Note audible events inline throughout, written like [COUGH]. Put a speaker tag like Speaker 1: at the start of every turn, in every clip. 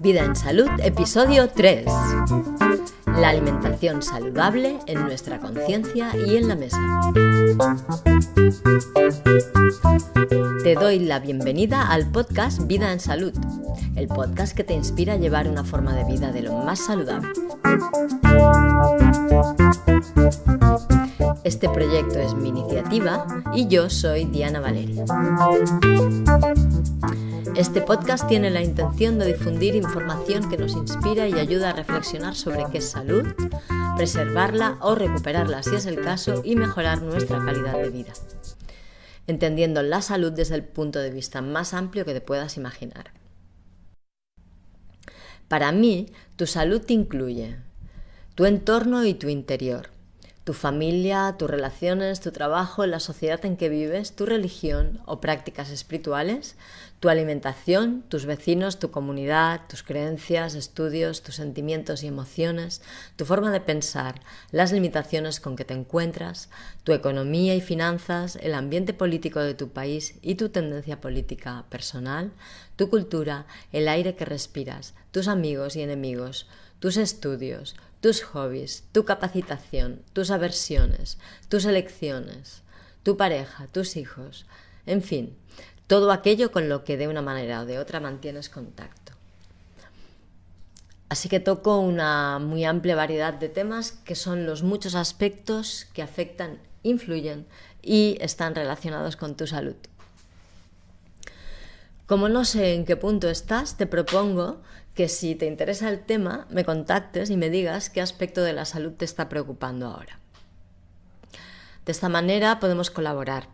Speaker 1: Vida en Salud, episodio 3. La alimentación saludable en nuestra conciencia y en la mesa. Te doy la bienvenida al podcast Vida en Salud, el podcast que te inspira a llevar una forma de vida de lo más saludable. Este proyecto es mi iniciativa y yo soy Diana Valeria. Este podcast tiene la intención de difundir información que nos inspira y ayuda a reflexionar sobre qué es salud, preservarla o recuperarla si es el caso y mejorar nuestra calidad de vida, entendiendo la salud desde el punto de vista más amplio que te puedas imaginar. Para mí, tu salud incluye tu entorno y tu interior tu familia, tus relaciones, tu trabajo, la sociedad en que vives, tu religión o prácticas espirituales, tu alimentación, tus vecinos, tu comunidad, tus creencias, estudios, tus sentimientos y emociones, tu forma de pensar, las limitaciones con que te encuentras, tu economía y finanzas, el ambiente político de tu país y tu tendencia política personal, tu cultura, el aire que respiras, tus amigos y enemigos, tus estudios, tus hobbies, tu capacitación, tus aversiones, tus elecciones, tu pareja, tus hijos, en fin, todo aquello con lo que de una manera o de otra mantienes contacto. Así que toco una muy amplia variedad de temas que son los muchos aspectos que afectan, influyen y están relacionados con tu salud. Como no sé en qué punto estás, te propongo que si te interesa el tema, me contactes y me digas qué aspecto de la salud te está preocupando ahora. De esta manera podemos colaborar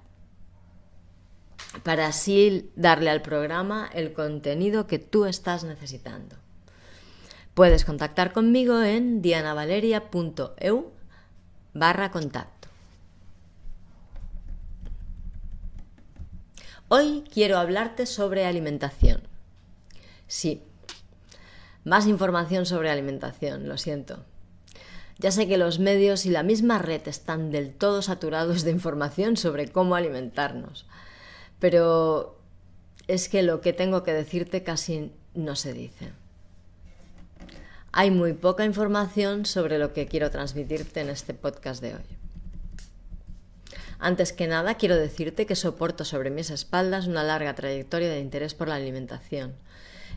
Speaker 1: para así darle al programa el contenido que tú estás necesitando. Puedes contactar conmigo en dianavaleria.eu barra contacto. Hoy quiero hablarte sobre alimentación. Sí, más información sobre alimentación, lo siento. Ya sé que los medios y la misma red están del todo saturados de información sobre cómo alimentarnos, pero es que lo que tengo que decirte casi no se dice. Hay muy poca información sobre lo que quiero transmitirte en este podcast de hoy. Antes que nada, quiero decirte que soporto sobre mis espaldas una larga trayectoria de interés por la alimentación.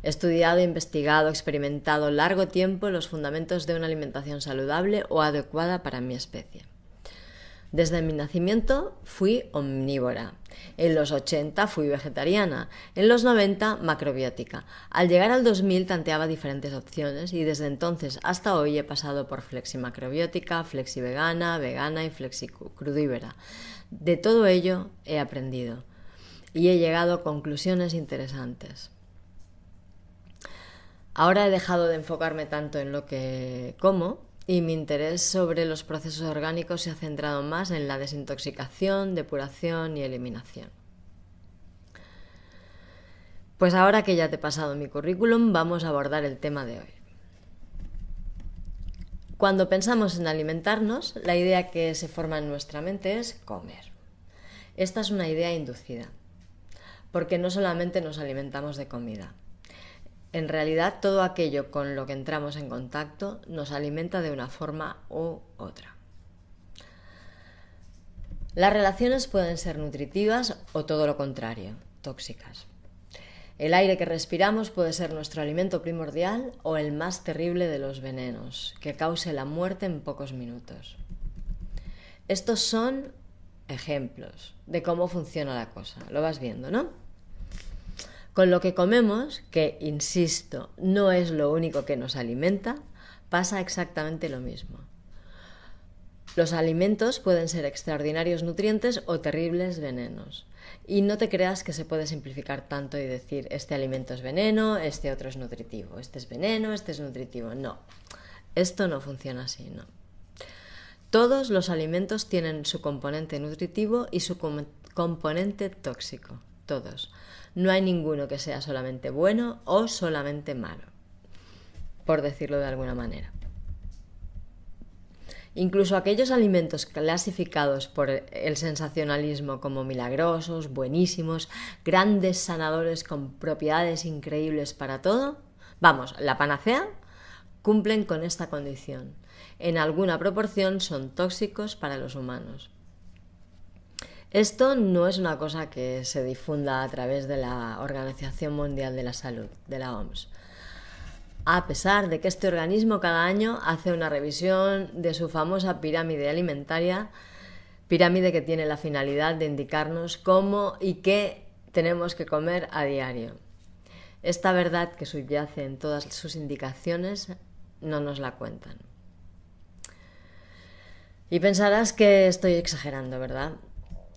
Speaker 1: Estudiado, investigado, experimentado largo tiempo los fundamentos de una alimentación saludable o adecuada para mi especie. Desde mi nacimiento fui omnívora. En los 80 fui vegetariana. En los 90 macrobiótica. Al llegar al 2000 tanteaba diferentes opciones y desde entonces hasta hoy he pasado por fleximacrobiótica, flexivegana, vegana y flexicrudívera. De todo ello he aprendido y he llegado a conclusiones interesantes. Ahora he dejado de enfocarme tanto en lo que como y mi interés sobre los procesos orgánicos se ha centrado más en la desintoxicación, depuración y eliminación. Pues ahora que ya te he pasado mi currículum, vamos a abordar el tema de hoy. Cuando pensamos en alimentarnos, la idea que se forma en nuestra mente es comer. Esta es una idea inducida, porque no solamente nos alimentamos de comida. En realidad, todo aquello con lo que entramos en contacto nos alimenta de una forma u otra. Las relaciones pueden ser nutritivas o todo lo contrario, tóxicas. El aire que respiramos puede ser nuestro alimento primordial o el más terrible de los venenos, que cause la muerte en pocos minutos. Estos son ejemplos de cómo funciona la cosa. Lo vas viendo, ¿no? Con lo que comemos, que, insisto, no es lo único que nos alimenta, pasa exactamente lo mismo. Los alimentos pueden ser extraordinarios nutrientes o terribles venenos. Y no te creas que se puede simplificar tanto y decir este alimento es veneno, este otro es nutritivo, este es veneno, este es nutritivo. No, esto no funciona así, no. Todos los alimentos tienen su componente nutritivo y su componente tóxico. todos. No hay ninguno que sea solamente bueno o solamente malo, por decirlo de alguna manera. Incluso aquellos alimentos clasificados por el sensacionalismo como milagrosos, buenísimos, grandes sanadores con propiedades increíbles para todo, vamos, la panacea, cumplen con esta condición. En alguna proporción son tóxicos para los humanos. Esto no es una cosa que se difunda a través de la Organización Mundial de la Salud, de la OMS a pesar de que este organismo cada año hace una revisión de su famosa pirámide alimentaria, pirámide que tiene la finalidad de indicarnos cómo y qué tenemos que comer a diario. Esta verdad que subyace en todas sus indicaciones no nos la cuentan. Y pensarás que estoy exagerando, ¿verdad?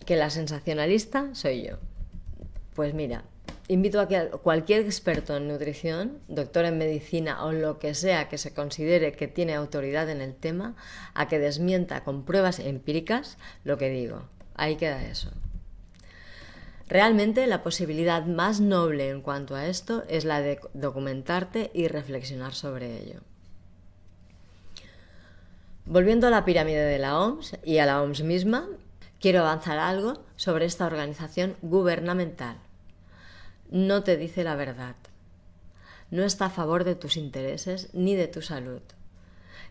Speaker 1: Que la sensacionalista soy yo. Pues mira, invito a que cualquier experto en nutrición, doctor en medicina o lo que sea que se considere que tiene autoridad en el tema, a que desmienta con pruebas empíricas lo que digo. Ahí queda eso. Realmente la posibilidad más noble en cuanto a esto es la de documentarte y reflexionar sobre ello. Volviendo a la pirámide de la OMS y a la OMS misma, quiero avanzar algo sobre esta organización gubernamental no te dice la verdad. No está a favor de tus intereses ni de tu salud.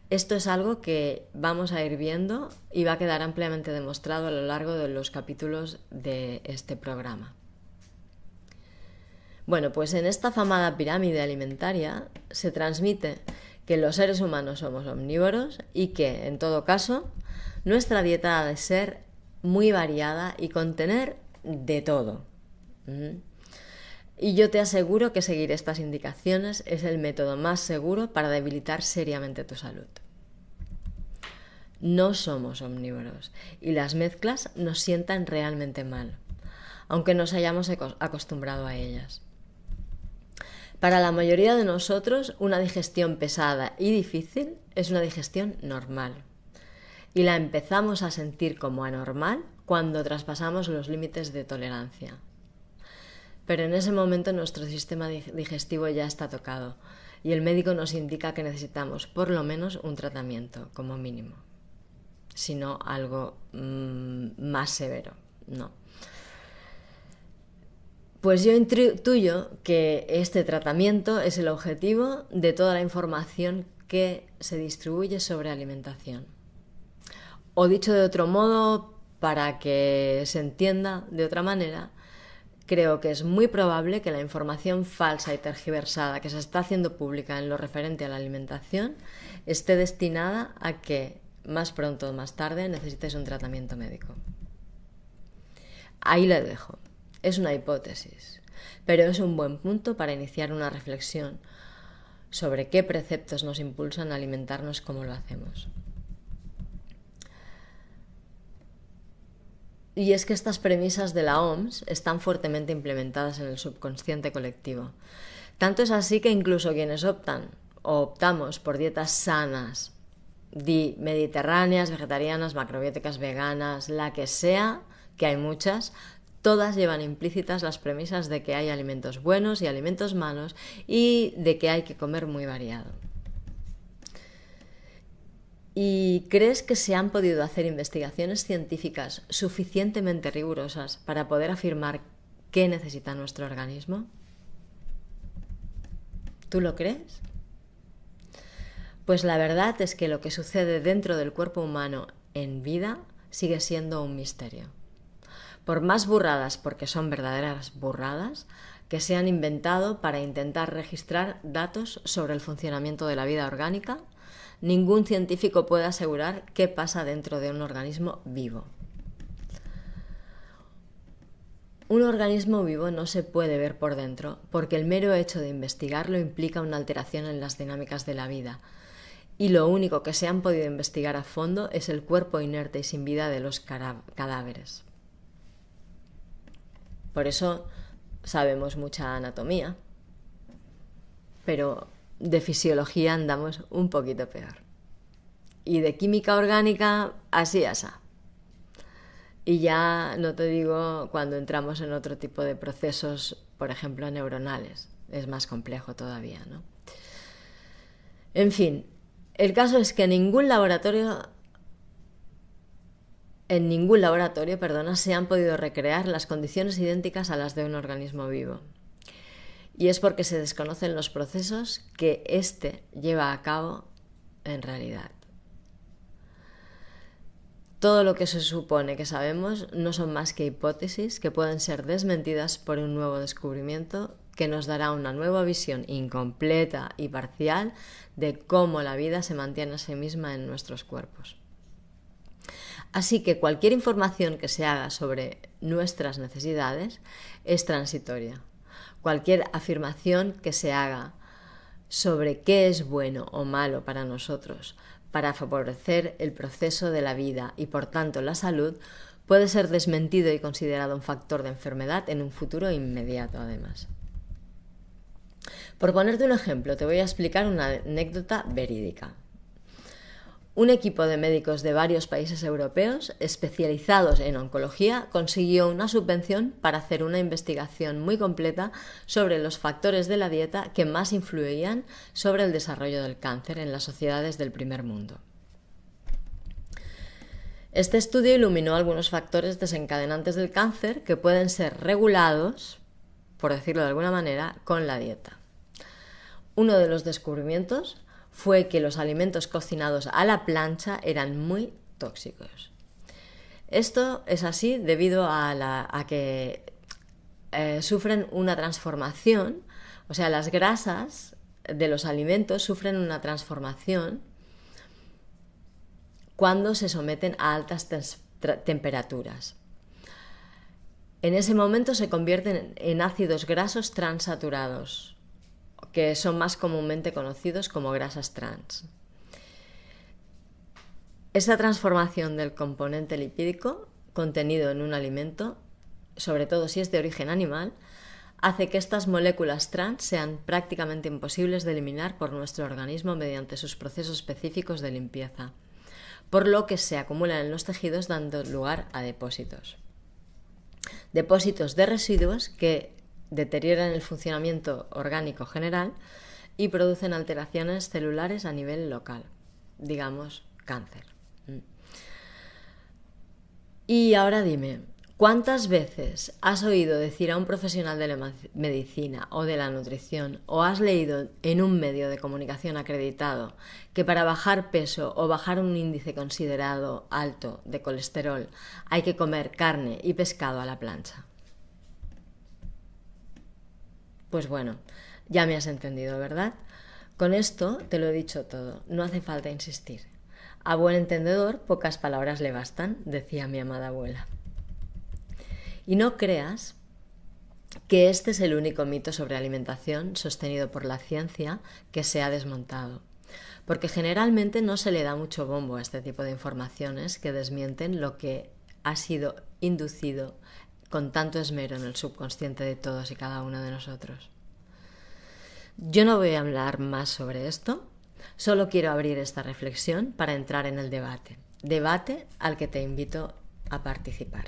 Speaker 1: Esto es algo que vamos a ir viendo y va a quedar ampliamente demostrado a lo largo de los capítulos de este programa. Bueno, pues en esta famada pirámide alimentaria se transmite que los seres humanos somos omnívoros y que, en todo caso, nuestra dieta ha de ser muy variada y contener de todo. Y yo te aseguro que seguir estas indicaciones es el método más seguro para debilitar seriamente tu salud. No somos omnívoros y las mezclas nos sientan realmente mal, aunque nos hayamos acostumbrado a ellas. Para la mayoría de nosotros, una digestión pesada y difícil es una digestión normal. Y la empezamos a sentir como anormal cuando traspasamos los límites de tolerancia pero en ese momento nuestro sistema digestivo ya está tocado y el médico nos indica que necesitamos por lo menos un tratamiento como mínimo, si no algo mm, más severo, no. Pues yo intuyo que este tratamiento es el objetivo de toda la información que se distribuye sobre alimentación. O dicho de otro modo, para que se entienda de otra manera, creo que es muy probable que la información falsa y tergiversada que se está haciendo pública en lo referente a la alimentación esté destinada a que más pronto o más tarde necesites un tratamiento médico. Ahí le dejo. Es una hipótesis, pero es un buen punto para iniciar una reflexión sobre qué preceptos nos impulsan a alimentarnos como lo hacemos. Y es que estas premisas de la OMS están fuertemente implementadas en el subconsciente colectivo. Tanto es así que incluso quienes optan o optamos por dietas sanas, mediterráneas, vegetarianas, macrobióticas, veganas, la que sea, que hay muchas, todas llevan implícitas las premisas de que hay alimentos buenos y alimentos malos y de que hay que comer muy variado. ¿Y crees que se han podido hacer investigaciones científicas suficientemente rigurosas para poder afirmar qué necesita nuestro organismo? ¿Tú lo crees? Pues la verdad es que lo que sucede dentro del cuerpo humano en vida sigue siendo un misterio. Por más burradas, porque son verdaderas burradas, que se han inventado para intentar registrar datos sobre el funcionamiento de la vida orgánica, ningún científico puede asegurar qué pasa dentro de un organismo vivo. Un organismo vivo no se puede ver por dentro porque el mero hecho de investigarlo implica una alteración en las dinámicas de la vida. Y lo único que se han podido investigar a fondo es el cuerpo inerte y sin vida de los cadáveres. Por eso sabemos mucha anatomía, pero de fisiología andamos un poquito peor. Y de química orgánica, así asa. Y ya no te digo cuando entramos en otro tipo de procesos, por ejemplo, neuronales. Es más complejo todavía, ¿no? En fin, el caso es que ningún laboratorio en ningún laboratorio, perdona, se han podido recrear las condiciones idénticas a las de un organismo vivo. Y es porque se desconocen los procesos que éste lleva a cabo en realidad. Todo lo que se supone que sabemos no son más que hipótesis que pueden ser desmentidas por un nuevo descubrimiento que nos dará una nueva visión incompleta y parcial de cómo la vida se mantiene a sí misma en nuestros cuerpos. Así que cualquier información que se haga sobre nuestras necesidades es transitoria. Cualquier afirmación que se haga sobre qué es bueno o malo para nosotros para favorecer el proceso de la vida y por tanto la salud puede ser desmentido y considerado un factor de enfermedad en un futuro inmediato además. Por ponerte un ejemplo, te voy a explicar una anécdota verídica un equipo de médicos de varios países europeos especializados en oncología consiguió una subvención para hacer una investigación muy completa sobre los factores de la dieta que más influían sobre el desarrollo del cáncer en las sociedades del primer mundo. Este estudio iluminó algunos factores desencadenantes del cáncer que pueden ser regulados, por decirlo de alguna manera, con la dieta. Uno de los descubrimientos fue que los alimentos cocinados a la plancha eran muy tóxicos. Esto es así debido a, que eh, sufren una transformación, o sea, las grasas de los alimentos sufren una transformación cuando se someten a altas temperaturas. En ese momento se convierten en ácidos grasos transaturados, que son más comúnmente conocidos como grasas trans. Esta transformación del componente lipídico contenido en un alimento, sobre todo si es de origen animal, hace que estas moléculas trans sean prácticamente imposibles de eliminar por nuestro organismo mediante sus procesos específicos de limpieza, por lo que se acumulan en los tejidos dando lugar a depósitos. Depósitos de residuos que deterioran el funcionamiento orgánico general y producen alteraciones celulares a nivel local, digamos cáncer. Mm. Y ahora dime, ¿cuántas veces has oído decir a un profesional de la medicina o de la nutrición o has leído en un medio de comunicación acreditado que para bajar peso o bajar un índice considerado alto de colesterol hay que comer carne y pescado a la plancha? Pues bueno, ya me has entendido, ¿verdad? Con esto te lo he dicho todo, no hace falta insistir. A buen entendedor, pocas palabras le bastan, decía mi amada abuela. Y no creas que este es el único mito sobre alimentación sostenido por la ciencia que se ha desmontado, porque generalmente no se le da mucho bombo a este tipo de informaciones que desmienten lo que ha sido inducido con tanto esmero en el subconsciente de todos y cada uno de nosotros. Yo no voy a hablar más sobre esto, solo quiero abrir esta reflexión para entrar en el debate, debate al que te invito a participar.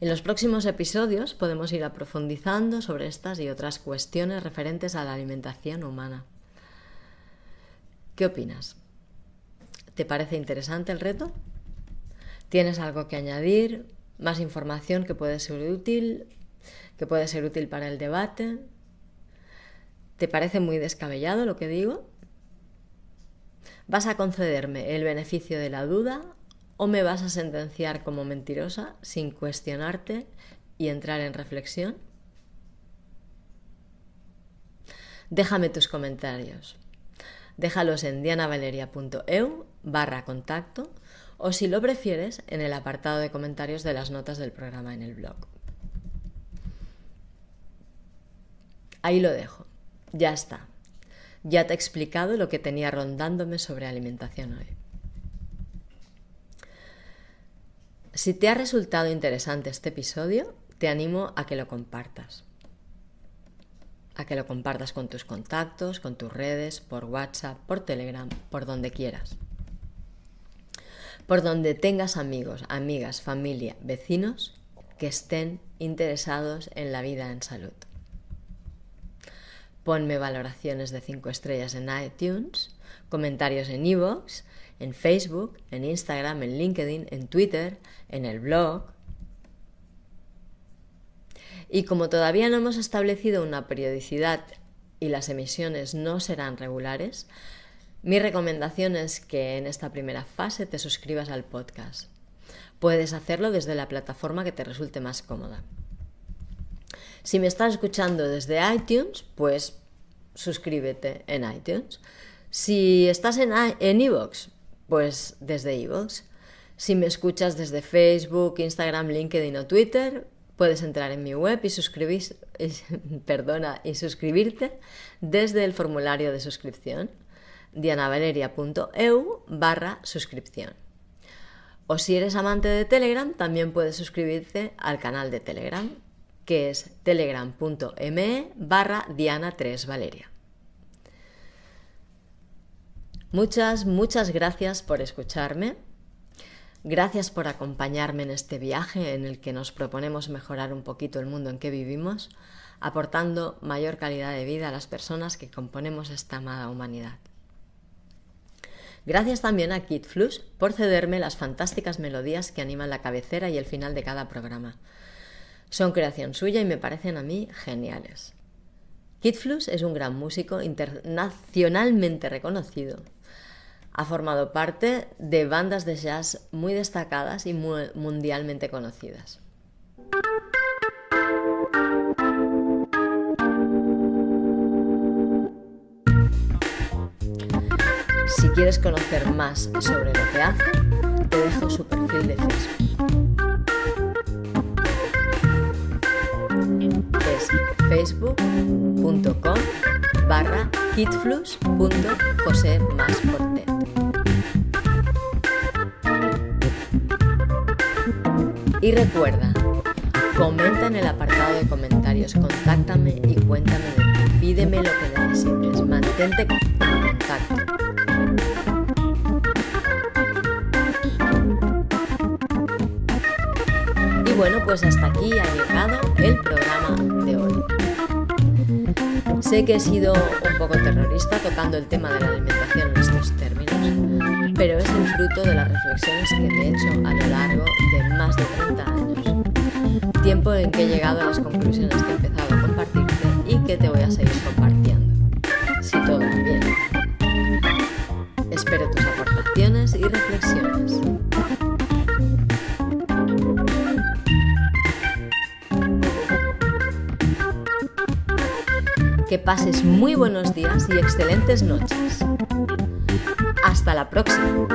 Speaker 1: En los próximos episodios podemos ir profundizando sobre estas y otras cuestiones referentes a la alimentación humana. ¿Qué opinas? ¿Te parece interesante el reto? ¿Tienes algo que añadir? Más información que puede ser útil, que puede ser útil para el debate. ¿Te parece muy descabellado lo que digo? ¿Vas a concederme el beneficio de la duda o me vas a sentenciar como mentirosa sin cuestionarte y entrar en reflexión? Déjame tus comentarios. Déjalos en dianavaleria.eu barra contacto o si lo prefieres en el apartado de comentarios de las notas del programa en el blog. Ahí lo dejo. Ya está. Ya te he explicado lo que tenía rondándome sobre alimentación hoy. Si te ha resultado interesante este episodio, te animo a que lo compartas. A que lo compartas con tus contactos, con tus redes, por WhatsApp, por Telegram, por donde quieras. Por donde tengas amigos, amigas, familia, vecinos que estén interesados en la vida en salud. Ponme valoraciones de 5 estrellas en iTunes, comentarios en iVoox, en Facebook, en Instagram, en LinkedIn, en Twitter, en el blog. Y como todavía no hemos establecido una periodicidad y las emisiones no serán regulares, mi recomendación es que en esta primera fase te suscribas al podcast. Puedes hacerlo desde la plataforma que te resulte más cómoda. Si me estás escuchando desde iTunes, pues suscríbete en iTunes. Si estás en iVoox, pues desde iVoox. Si me escuchas desde Facebook, Instagram, LinkedIn o Twitter, puedes entrar en mi web y, suscribir, [LAUGHS] perdona, y suscribirte desde el formulario de suscripción dianavaleria.eu barra suscripción. O si eres amante de Telegram, también puedes suscribirte al canal de Telegram, que es telegram.me barra diana3valeria. Muchas, muchas gracias por escucharme. Gracias por acompañarme en este viaje en el que nos proponemos mejorar un poquito el mundo en que vivimos, aportando mayor calidad de vida a las personas que componemos esta amada humanidad. Gracias también a Kid Flux por cederme las fantásticas melodías que animan la cabecera y el final de cada programa. Son creación suya y me parecen a mí geniales. Kid Flux es un gran músico internacionalmente reconocido. Ha formado parte de bandas de jazz muy destacadas y mundialmente conocidas. Si quieres conocer más sobre lo que hace, te dejo su perfil de Facebook. Es facebook.com barra. Y recuerda, comenta en el apartado de comentarios, contáctame y cuéntame de ti. Pídeme lo que necesites, mantente en contacto. Bueno, pues hasta aquí ha llegado el programa de hoy. Sé que he sido un poco terrorista tocando el tema de la alimentación en estos términos, pero es el fruto de las reflexiones que he hecho a lo largo de más de 30 años. Tiempo en que he llegado a las conclusiones que he empezado a compartirte y que te voy a seguir compartiendo. Pases muy buenos días y excelentes noches. Hasta la próxima.